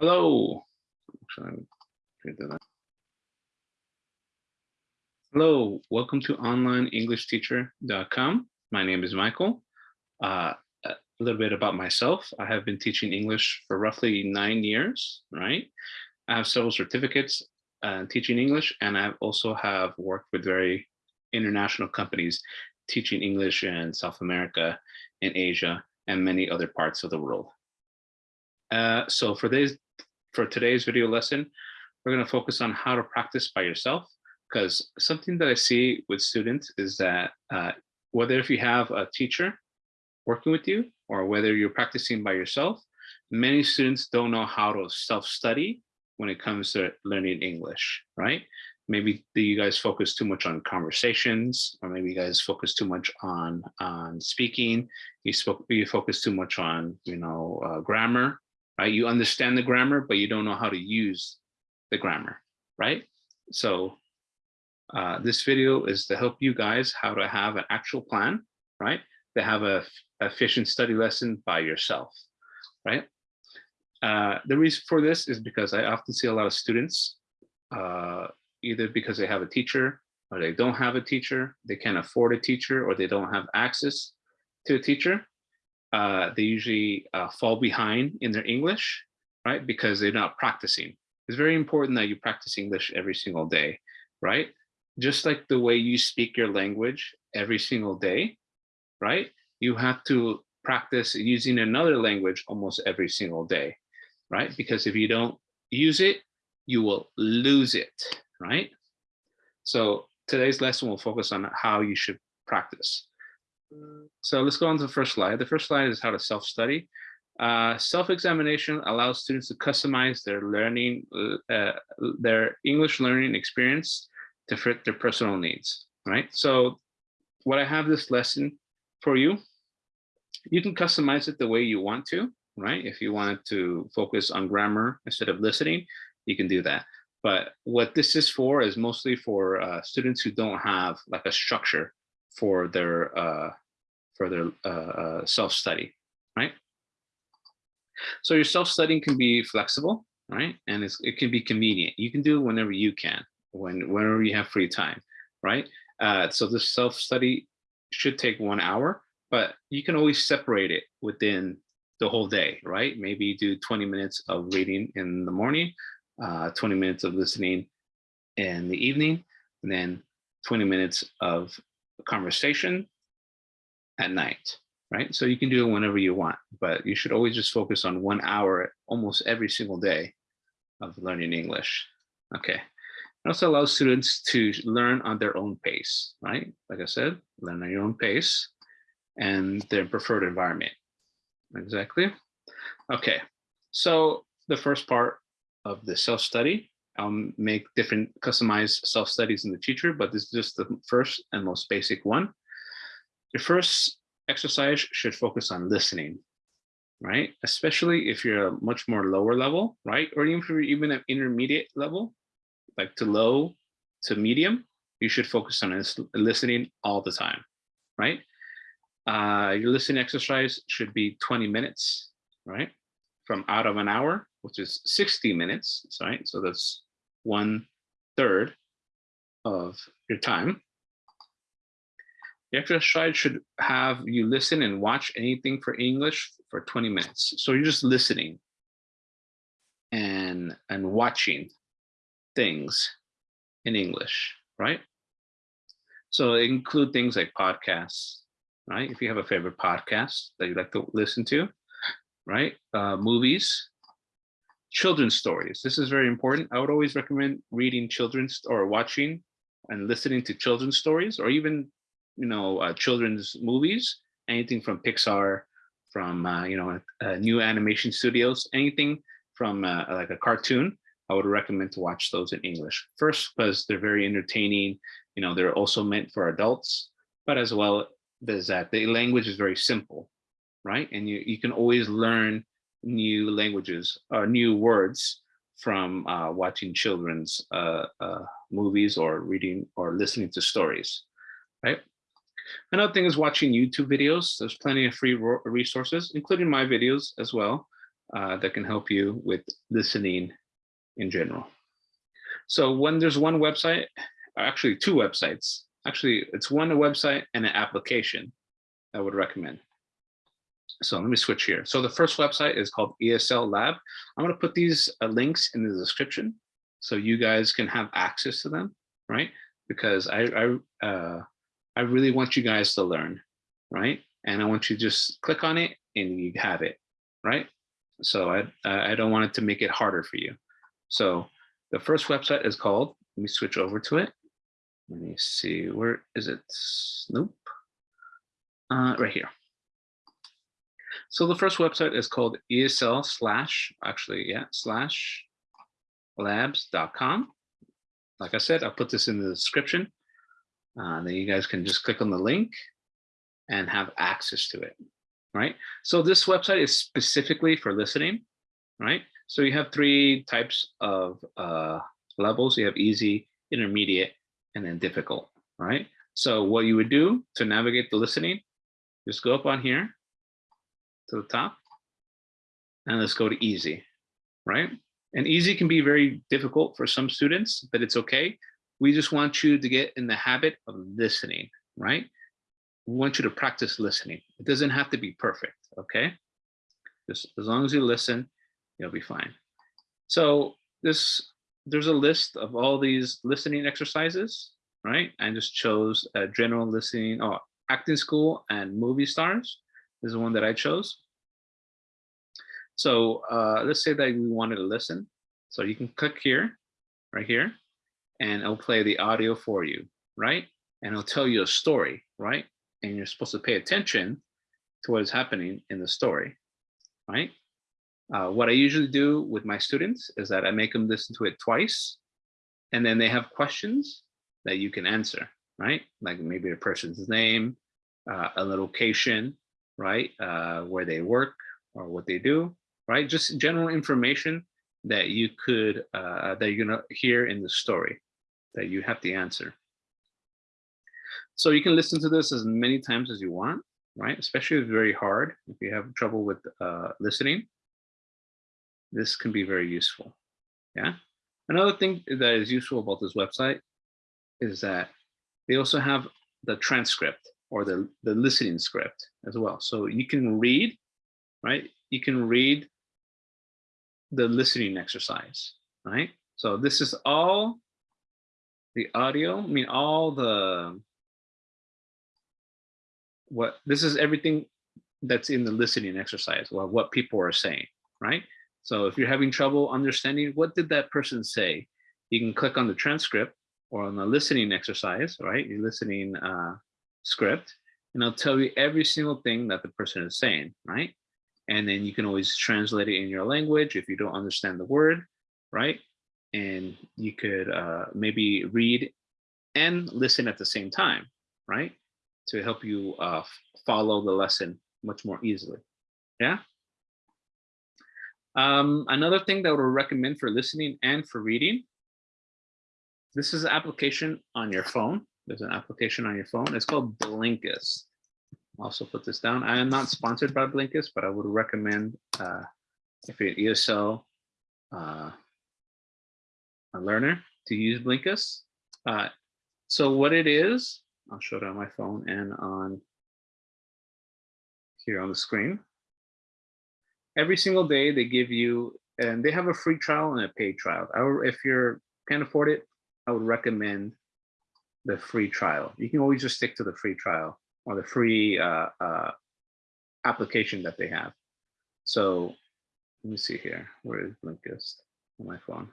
Hello. Hello, welcome to onlineenglishteacher.com. My name is Michael. Uh, a little bit about myself. I have been teaching English for roughly nine years, right? I have several certificates uh, teaching English, and I also have worked with very international companies teaching English in South America, in Asia, and many other parts of the world. Uh, so for this, for today's video lesson, we're going to focus on how to practice by yourself because something that I see with students is that uh, whether if you have a teacher working with you or whether you're practicing by yourself, many students don't know how to self-study when it comes to learning English, right? Maybe you guys focus too much on conversations, or maybe you guys focus too much on on speaking. You spoke, you focus too much on you know uh, grammar, right? You understand the grammar, but you don't know how to use the grammar, right? So uh, this video is to help you guys how to have an actual plan, right? To have a efficient study lesson by yourself, right? Uh, the reason for this is because I often see a lot of students, uh, either because they have a teacher or they don't have a teacher, they can't afford a teacher or they don't have access to a teacher uh, they usually uh, fall behind in their English, right? Because they're not practicing. It's very important that you practice English every single day, right? Just like the way you speak your language every single day, right? You have to practice using another language almost every single day, right? Because if you don't use it, you will lose it, right? So today's lesson will focus on how you should practice. So let's go on to the first slide. The first slide is how to self-study. Uh, Self-examination allows students to customize their learning, uh, their English learning experience to fit their personal needs, right? So what I have this lesson for you, you can customize it the way you want to, right? If you wanted to focus on grammar instead of listening, you can do that. But what this is for is mostly for uh, students who don't have like a structure for their for their uh, uh, self-study, right? So your self-studying can be flexible, right? And it can be convenient. You can do it whenever you can, when whenever you have free time, right? Uh, so this self-study should take one hour, but you can always separate it within the whole day, right? Maybe do 20 minutes of reading in the morning, uh, 20 minutes of listening in the evening, and then 20 minutes of conversation at night, right? So you can do it whenever you want, but you should always just focus on one hour almost every single day of learning English. Okay. It also allows students to learn on their own pace, right? Like I said, learn on your own pace and their preferred environment. Exactly. Okay. So the first part of the self-study, I'll make different customized self-studies in the future, but this is just the first and most basic one. Your first exercise should focus on listening, right? Especially if you're a much more lower level, right? Or even if you're even at intermediate level, like to low to medium, you should focus on listening all the time, right? Uh, your listening exercise should be 20 minutes, right? From out of an hour, which is 60 minutes, right? So that's one third of your time. The exercise should have you listen and watch anything for English for 20 minutes. So you're just listening and and watching things in English, right? So include things like podcasts, right? If you have a favorite podcast that you like to listen to, right? Uh, movies, children's stories. This is very important. I would always recommend reading children's or watching and listening to children's stories or even you know, uh, children's movies, anything from Pixar, from, uh, you know, uh, new animation studios, anything from uh, like a cartoon, I would recommend to watch those in English. First, because they're very entertaining. You know, they're also meant for adults, but as well as that the language is very simple, right? And you, you can always learn new languages or new words from uh, watching children's uh, uh, movies or reading or listening to stories, right? Another thing is watching YouTube videos. There's plenty of free resources, including my videos as well. uh, that can help you with listening in general. So when there's one website, actually two websites, actually it's one website and an application I would recommend. So let me switch here. So the first website is called ESL Lab. I'm going to put these uh, links in the description so you guys can have access to them, right? Because I I uh, I really want you guys to learn, right? And I want you to just click on it and you have it, right? So I I don't want it to make it harder for you. So the first website is called. Let me switch over to it. Let me see where is it? Nope. Uh, right here. So the first website is called ESL slash, actually, yeah, slash labs.com. Like I said, I'll put this in the description. Uh, then you guys can just click on the link and have access to it, right? So this website is specifically for listening, right? So you have three types of uh, levels. You have easy, intermediate, and then difficult, right? So what you would do to navigate the listening, just go up on here to the top, and let's go to easy, right? And easy can be very difficult for some students, but it's okay. We just want you to get in the habit of listening, right? We want you to practice listening. It doesn't have to be perfect, okay? Just as long as you listen, you'll be fine. So this, there's a list of all these listening exercises, right? I just chose a general listening, oh, acting school and movie stars. This is the one that I chose. So uh, let's say that we wanted to listen. So you can click here, right here, and it'll play the audio for you, right? And it'll tell you a story, right? And you're supposed to pay attention to what is happening in the story, right? Uh, what I usually do with my students is that I make them listen to it twice, and then they have questions that you can answer, right? Like maybe a person's name, uh, a location, right? Uh, where they work or what they do, right? Just general information that you could, uh, that you're gonna hear in the story that you have to answer. So you can listen to this as many times as you want, right? Especially if it's very hard, if you have trouble with uh, listening, this can be very useful, yeah? Another thing that is useful about this website is that they also have the transcript or the, the listening script as well. So you can read, right? You can read the listening exercise, right? So this is all the audio, I mean, all the, what, this is everything that's in the listening exercise, or what people are saying, right? So if you're having trouble understanding, what did that person say? You can click on the transcript or on the listening exercise, right? Your listening uh, script, and I'll tell you every single thing that the person is saying, right? And then you can always translate it in your language if you don't understand the word, right? And you could uh, maybe read and listen at the same time, right? To help you uh, follow the lesson much more easily. Yeah. Um, another thing that would recommend for listening and for reading, this is an application on your phone. There's an application on your phone. It's called Blinkist also put this down. I am not sponsored by Blinkist, but I would recommend uh, if you're an ESL uh, a learner to use Blinkist. Uh, so what it is, I'll show it on my phone and on here on the screen. Every single day they give you, and they have a free trial and a paid trial. If you can't afford it, I would recommend the free trial. You can always just stick to the free trial or the free uh, uh, application that they have. So let me see here. Where is Blinkist on my phone?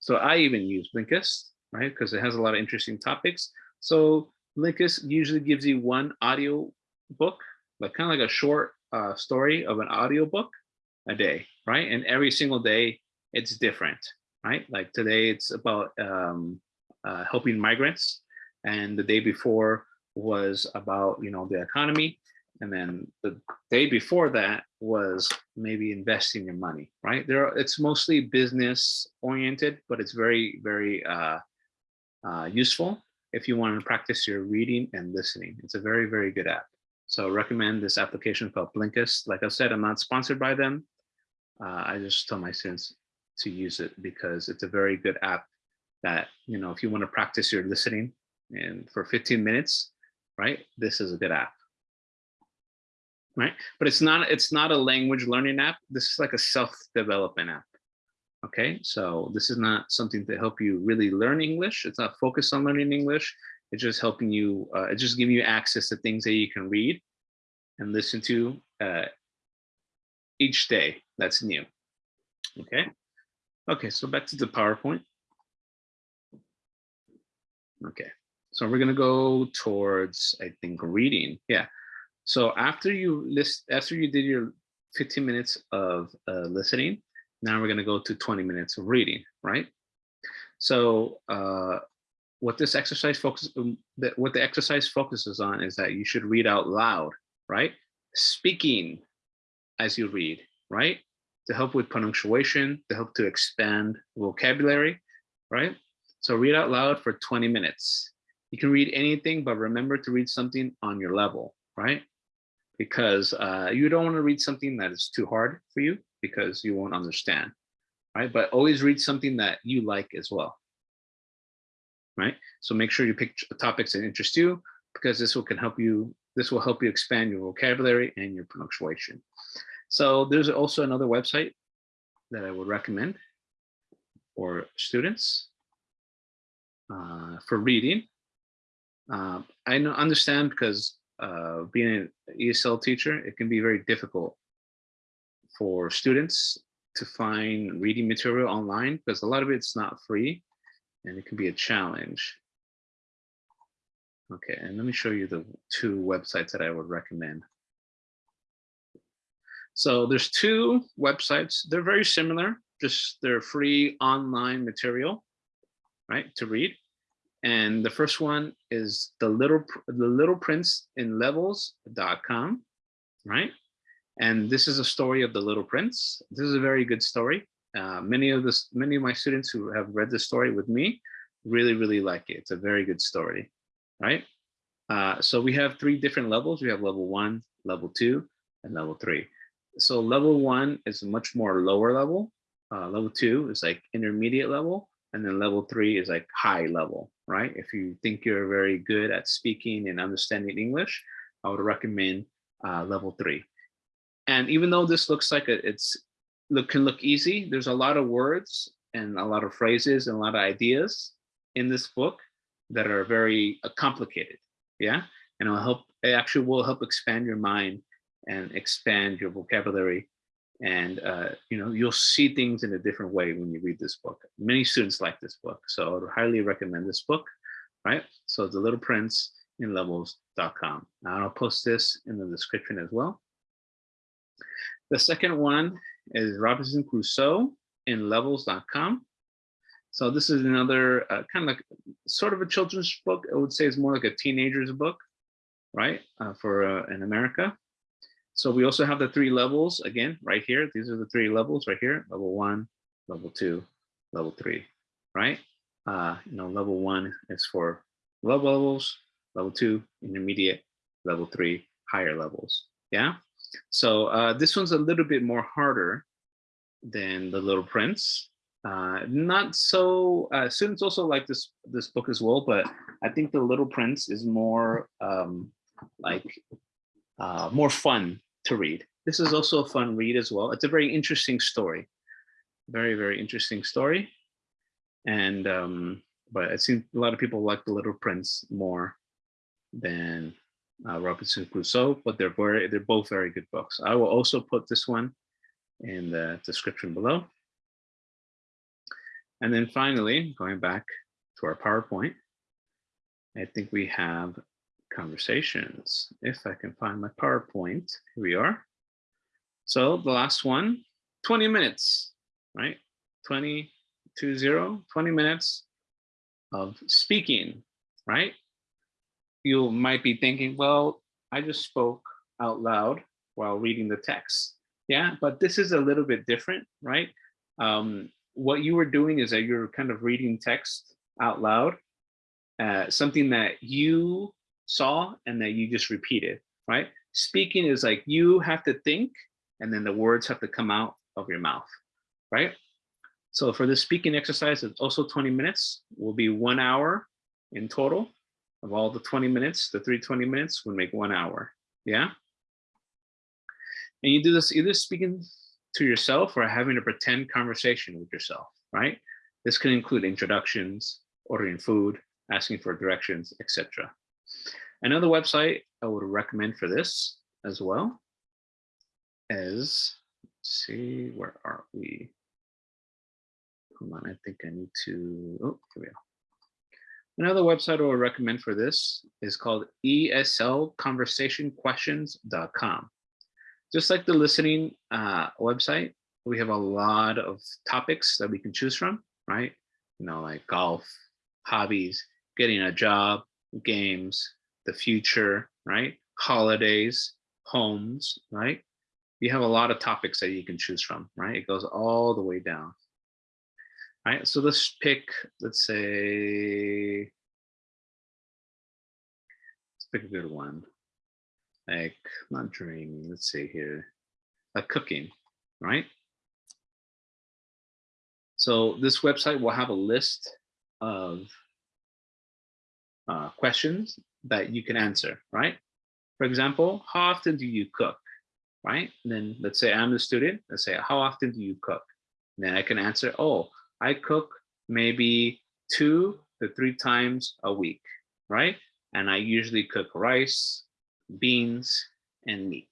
So I even use Blinkist, right? Because it has a lot of interesting topics. So Blinkist usually gives you one audio book, like kind of like a short uh, story of an audio book a day, right? And every single day it's different, right? Like today it's about um, uh, helping migrants. And the day before was about you know the economy and then the day before that was maybe investing your money right? There are, it's mostly business oriented but it's very very uh, uh, useful if you want to practice your reading and listening. It's a very very good app. So recommend this application called blinkist. Like i said i'm not sponsored by them. Uh, I just tell my students to use it because it's a very good app that, you know, if you want to practice your listening and for 15 minutes, right, this is a good app. Right, but it's not it's not a language learning app. This is like a self-development app. Okay, so this is not something to help you really learn English. It's not focused on learning English. It's just helping you, uh, it's just giving you access to things that you can read and listen to uh, each day that's new. Okay, okay, so back to the PowerPoint. Okay, so we're gonna go towards, I think, reading. Yeah, so after you list, after you did your 15 minutes of uh, listening, now we're gonna go to 20 minutes of reading, right? So uh, what this exercise focuses, um, what the exercise focuses on is that you should read out loud, right? Speaking as you read, right? To help with punctuation, to help to expand vocabulary, right? So read out loud for 20 minutes. You can read anything, but remember to read something on your level, right? Because uh, you don't want to read something that is too hard for you because you won't understand, right? But always read something that you like as well, right? So make sure you pick topics that interest you because this will can help you, this will help you expand your vocabulary and your punctuation. So there's also another website that I would recommend for students uh, for reading. Uh, I know, understand because uh, being an ESL teacher, it can be very difficult for students to find reading material online because a lot of it's not free and it can be a challenge. Okay, and let me show you the two websites that I would recommend. So there's two websites. They're very similar, just they're free online material, right, to read. And the first one is the little the little prince in levels.com, right? And this is a story of the little prince. This is a very good story. Uh, many of this, many of my students who have read the story with me really, really like it. It's a very good story, right? Uh, so we have three different levels. We have level one, level two, and level three. So level one is a much more lower level. Uh, level two is like intermediate level. And then level three is like high level, right? If you think you're very good at speaking and understanding English, I would recommend uh, level three. And even though this looks like a, it's look can look easy, there's a lot of words and a lot of phrases and a lot of ideas in this book that are very uh, complicated. Yeah, and it'll help. It actually will help expand your mind and expand your vocabulary. And uh, you know you'll see things in a different way when you read this book. Many students like this book, so I would highly recommend this book. Right, so The Little Prince in Levels.com. and I'll post this in the description as well. The second one is Robinson Crusoe in levels.com. So this is another uh, kind of like sort of a children's book. I would say it's more like a teenager's book, right? Uh, for uh, in America. So we also have the three levels again, right here. These are the three levels right here, level one, level two, level three, right? Uh, you know, level one is for low levels, level two, intermediate, level three, higher levels. Yeah. So uh, this one's a little bit more harder than The Little Prince. Uh, not so, uh, students also like this, this book as well, but I think The Little Prince is more um, like uh, more fun to read. This is also a fun read as well. It's a very interesting story. Very, very interesting story. And, um, but I seems a lot of people like The Little Prince more than uh, Robinson Crusoe, but they're very, they're both very good books. I will also put this one in the description below. And then finally, going back to our PowerPoint, I think we have conversations. If I can find my PowerPoint, here we are. So the last one, 20 minutes, right? 20 to zero, 20 minutes of speaking, right? you might be thinking, well, I just spoke out loud while reading the text. Yeah, but this is a little bit different, right? Um, what you were doing is that you're kind of reading text out loud, uh, something that you saw and that you just repeated, right? Speaking is like you have to think and then the words have to come out of your mouth, right? So for this speaking exercise, it's also 20 minutes, will be one hour in total of all the 20 minutes, the 320 minutes would make one hour, yeah? And you do this either speaking to yourself or having a pretend conversation with yourself, right? This can include introductions, ordering food, asking for directions, etc. Another website I would recommend for this as well is, let's see, where are we? Hold on, I think I need to, oh, here we go. Another website I would recommend for this is called eslconversationquestions.com. Just like the listening uh, website, we have a lot of topics that we can choose from, right? You know, like golf, hobbies, getting a job, games, the future, right? Holidays, homes, right? You have a lot of topics that you can choose from, right? It goes all the way down. All right, so let's pick, let's say, let's pick a good one. Like, not dreaming, let's see here, like cooking, right? So this website will have a list of uh, questions that you can answer, right? For example, how often do you cook, right? And then let's say I'm the student, let's say, how often do you cook? And then I can answer, oh, I cook maybe two to three times a week, right? And I usually cook rice, beans, and meat,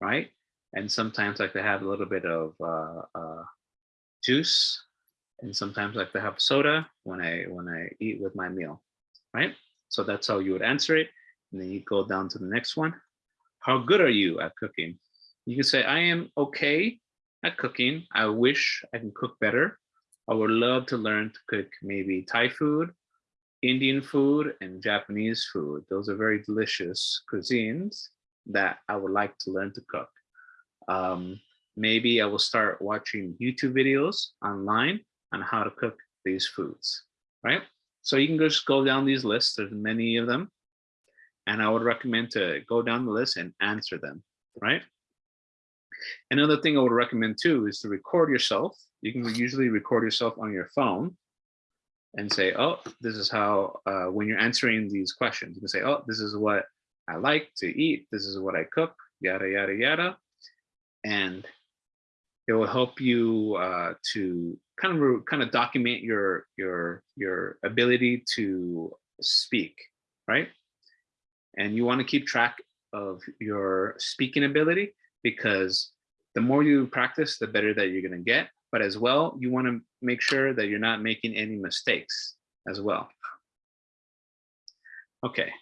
right? And sometimes I like to have a little bit of uh, uh, juice, and sometimes I like to have soda when I when I eat with my meal, right? So that's how you would answer it. And then you go down to the next one. How good are you at cooking? You can say, I am okay at cooking. I wish I can cook better. I would love to learn to cook maybe Thai food, Indian food, and Japanese food. Those are very delicious cuisines that I would like to learn to cook. Um, maybe I will start watching YouTube videos online on how to cook these foods, right? So you can just go down these lists, there's many of them, and I would recommend to go down the list and answer them, right? Another thing I would recommend too is to record yourself. You can usually record yourself on your phone and say, oh, this is how, uh, when you're answering these questions, you can say, oh, this is what I like to eat. This is what I cook, yada, yada, yada. And it will help you uh, to kind of kind of document your your your ability to speak, right? And you want to keep track of your speaking ability because the more you practice, the better that you're going to get. But as well, you want to make sure that you're not making any mistakes as well. Okay.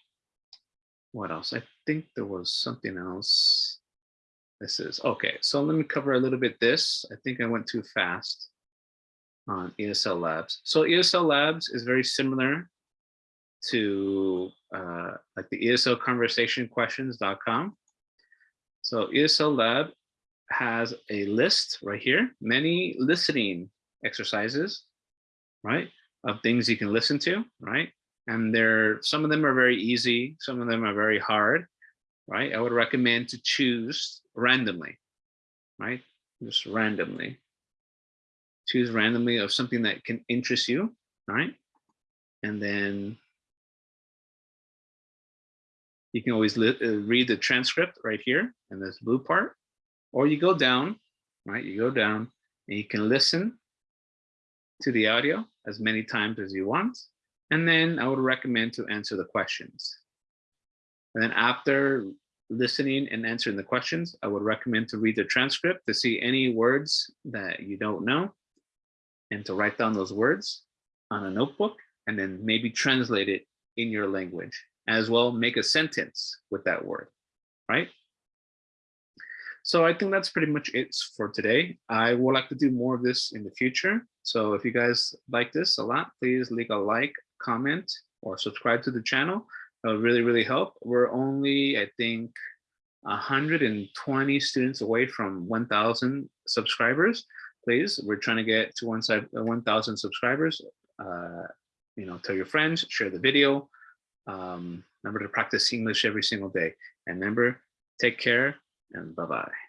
What else? I think there was something else. This is okay. So let me cover a little bit this. I think I went too fast on ESL Labs. So ESL Labs is very similar to uh, like the ESL conversation questions.com. So ESL Lab has a list right here, many listening exercises, right? Of things you can listen to, right? And there, some of them are very easy, some of them are very hard, right? I would recommend to choose randomly, right? Just randomly. Choose randomly of something that can interest you, right? And then you can always uh, read the transcript right here in this blue part, or you go down, right? You go down and you can listen to the audio as many times as you want. And then I would recommend to answer the questions. And then after listening and answering the questions, I would recommend to read the transcript to see any words that you don't know and to write down those words on a notebook and then maybe translate it in your language as well make a sentence with that word, right? So I think that's pretty much it for today. I would like to do more of this in the future. So if you guys like this a lot, please leave a like, comment, or subscribe to the channel. That really, really help. We're only, I think, 120 students away from 1,000 subscribers. Please, we're trying to get to 1,000 subscribers. Uh, you know, tell your friends, share the video, um, remember to practice English every single day. And remember, take care and bye-bye.